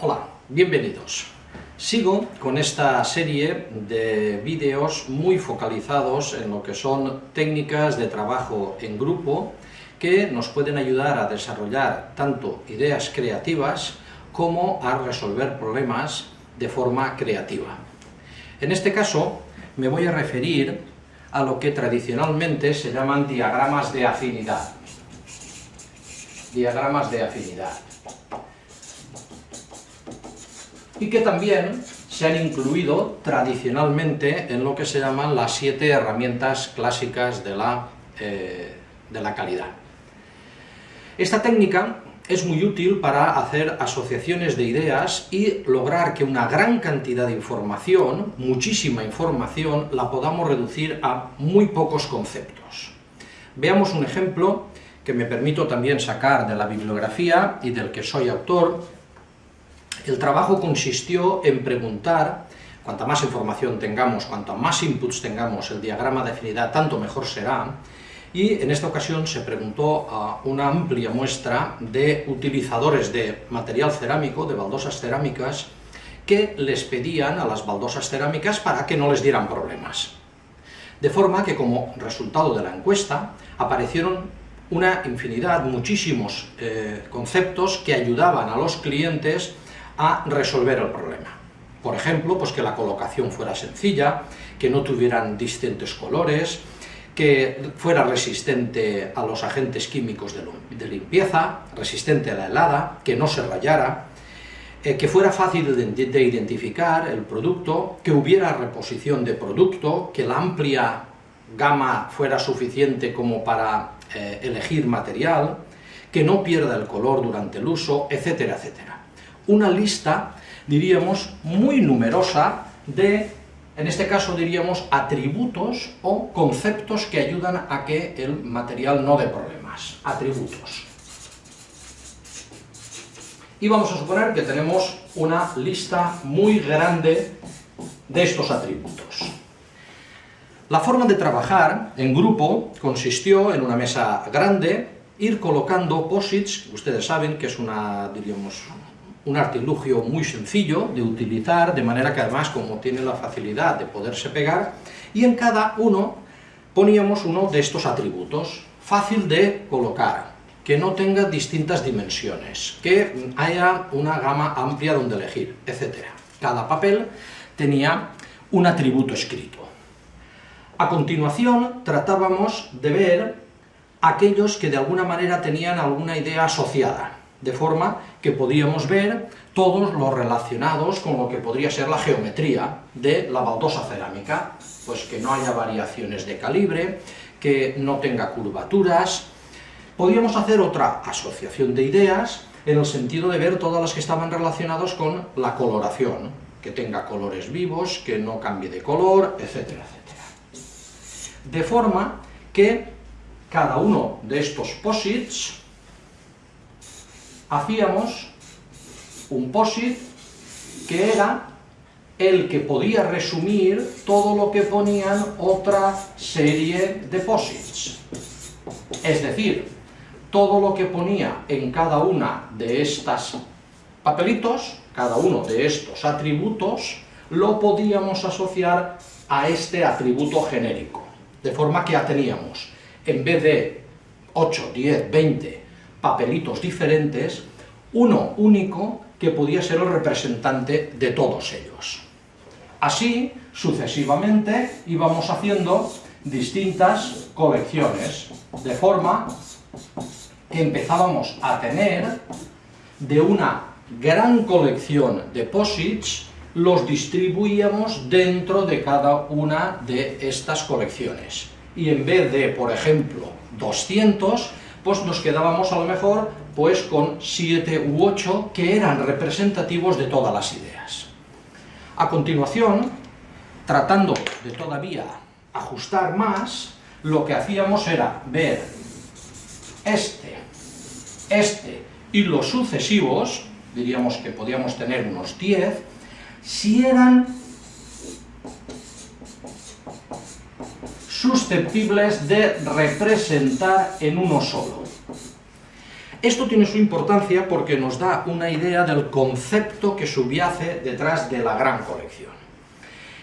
Hola, bienvenidos. Sigo con esta serie de vídeos muy focalizados en lo que son técnicas de trabajo en grupo que nos pueden ayudar a desarrollar tanto ideas creativas como a resolver problemas de forma creativa. En este caso me voy a referir a lo que tradicionalmente se llaman diagramas de afinidad. Diagramas de afinidad y que también se han incluido tradicionalmente en lo que se llaman las siete herramientas clásicas de la, eh, de la calidad. Esta técnica es muy útil para hacer asociaciones de ideas y lograr que una gran cantidad de información, muchísima información, la podamos reducir a muy pocos conceptos. Veamos un ejemplo que me permito también sacar de la bibliografía y del que soy autor, el trabajo consistió en preguntar, cuanta más información tengamos, cuanto más inputs tengamos, el diagrama de afinidad, tanto mejor será, y en esta ocasión se preguntó a una amplia muestra de utilizadores de material cerámico, de baldosas cerámicas, que les pedían a las baldosas cerámicas para que no les dieran problemas. De forma que como resultado de la encuesta aparecieron una infinidad, muchísimos eh, conceptos que ayudaban a los clientes a resolver el problema. Por ejemplo, pues que la colocación fuera sencilla, que no tuvieran distintos colores, que fuera resistente a los agentes químicos de limpieza, resistente a la helada, que no se rayara, eh, que fuera fácil de identificar el producto, que hubiera reposición de producto, que la amplia gama fuera suficiente como para eh, elegir material, que no pierda el color durante el uso, etcétera, etcétera una lista, diríamos, muy numerosa de, en este caso diríamos, atributos o conceptos que ayudan a que el material no dé problemas. Atributos. Y vamos a suponer que tenemos una lista muy grande de estos atributos. La forma de trabajar en grupo consistió en una mesa grande, ir colocando posits, ustedes saben que es una, diríamos, un artilugio muy sencillo de utilizar, de manera que además, como tiene la facilidad de poderse pegar, y en cada uno poníamos uno de estos atributos, fácil de colocar, que no tenga distintas dimensiones, que haya una gama amplia donde elegir, etc. Cada papel tenía un atributo escrito. A continuación tratábamos de ver aquellos que de alguna manera tenían alguna idea asociada, de forma que podíamos ver todos los relacionados con lo que podría ser la geometría de la baldosa cerámica, pues que no haya variaciones de calibre, que no tenga curvaturas. Podíamos hacer otra asociación de ideas en el sentido de ver todas las que estaban relacionadas con la coloración, que tenga colores vivos, que no cambie de color, etcétera, etcétera. De forma que cada uno de estos posits hacíamos un POSIT que era el que podía resumir todo lo que ponían otra serie de POSITs. Es decir, todo lo que ponía en cada una de estas papelitos, cada uno de estos atributos, lo podíamos asociar a este atributo genérico. De forma que ya teníamos, en vez de 8, 10, 20 papelitos diferentes, uno único que podía ser el representante de todos ellos. Así, sucesivamente, íbamos haciendo distintas colecciones, de forma que empezábamos a tener de una gran colección de posits, los distribuíamos dentro de cada una de estas colecciones. Y en vez de, por ejemplo, 200, pues nos quedábamos a lo mejor pues con siete u ocho que eran representativos de todas las ideas. A continuación, tratando de todavía ajustar más, lo que hacíamos era ver este, este y los sucesivos, diríamos que podíamos tener unos 10, si eran susceptibles de representar en uno solo. Esto tiene su importancia porque nos da una idea del concepto que subyace detrás de la gran colección.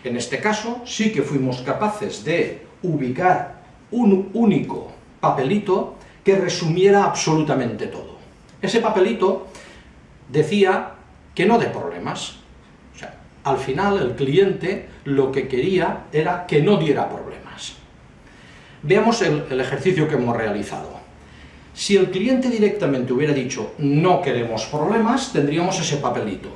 En este caso, sí que fuimos capaces de ubicar un único papelito que resumiera absolutamente todo. Ese papelito decía que no de problemas. O sea, al final el cliente lo que quería era que no diera problemas. Veamos el, ejercicio que hemos realizado. Si el cliente directamente hubiera dicho no queremos problemas, tendríamos ese papelito.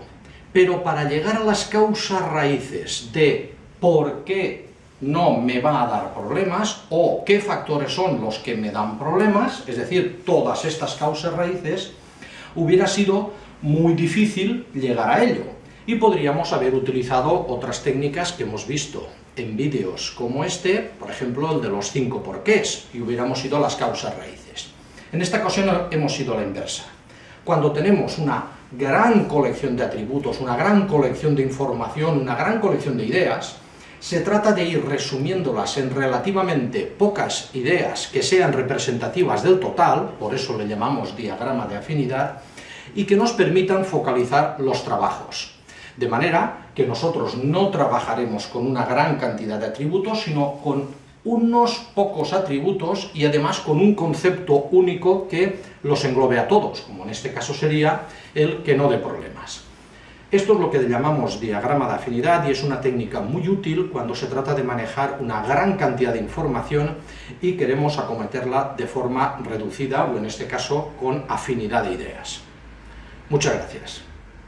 Pero para llegar a las causas raíces de por qué no me va a dar problemas o qué factores son los que me dan problemas, es decir, todas estas causas raíces, hubiera sido muy difícil llegar a ello. Y podríamos haber utilizado otras técnicas que hemos visto en vídeos como este, por ejemplo el de los cinco porqués, y hubiéramos ido a las causas raíces. En esta ocasión hemos ido a la inversa. Cuando tenemos una gran colección de atributos, una gran colección de información, una gran colección de ideas, se trata de ir resumiéndolas en relativamente pocas ideas que sean representativas del total, por eso le llamamos diagrama de afinidad, y que nos permitan focalizar los trabajos. De manera que nosotros no trabajaremos con una gran cantidad de atributos, sino con unos pocos atributos y además con un concepto único que los englobe a todos, como en este caso sería el que no dé problemas. Esto es lo que llamamos diagrama de afinidad y es una técnica muy útil cuando se trata de manejar una gran cantidad de información y queremos acometerla de forma reducida o en este caso con afinidad de ideas. Muchas gracias.